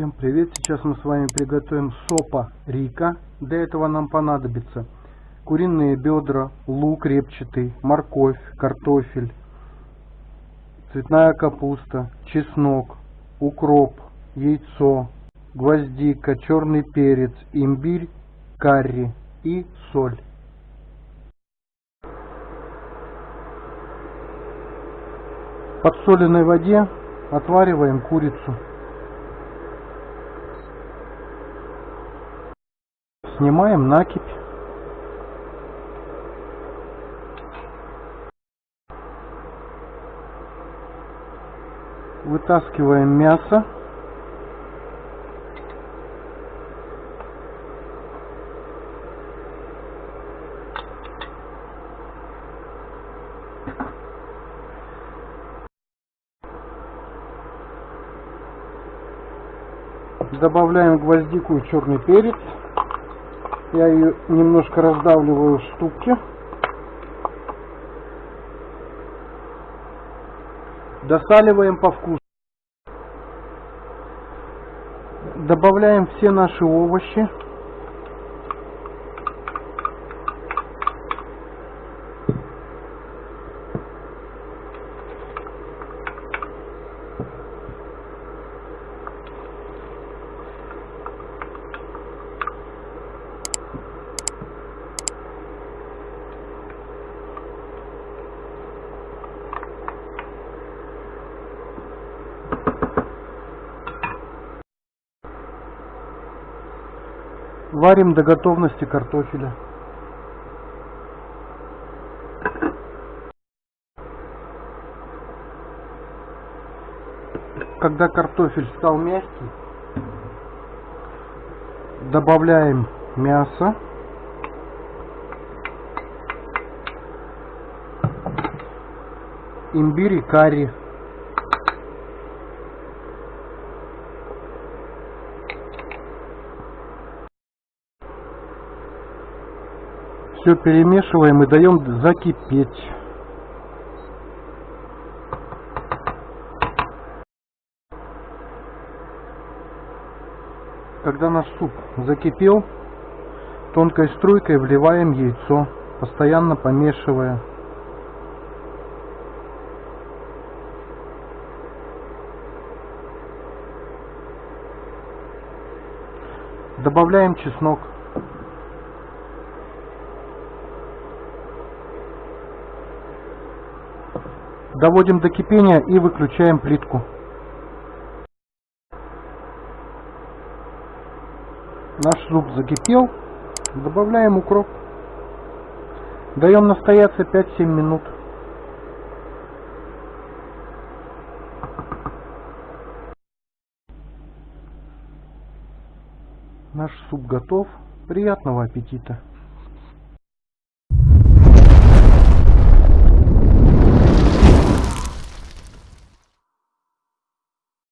Всем привет! Сейчас мы с вами приготовим сопа рика. Для этого нам понадобится куриные бедра, лук репчатый, морковь, картофель, цветная капуста, чеснок, укроп, яйцо, гвоздика, черный перец, имбирь, карри и соль. В подсоленной воде отвариваем курицу. Снимаем накипь. Вытаскиваем мясо. Добавляем гвоздику и черный перец. Я ее немножко раздавливаю в ступке. Досаливаем по вкусу. Добавляем все наши овощи. Варим до готовности картофеля. Когда картофель стал мягкий, добавляем мясо. Имбирь и карри. Все перемешиваем и даем закипеть. Когда наш суп закипел, тонкой струйкой вливаем яйцо, постоянно помешивая. Добавляем чеснок. Доводим до кипения и выключаем плитку. Наш суп закипел. Добавляем укроп. Даем настояться 5-7 минут. Наш суп готов. Приятного аппетита!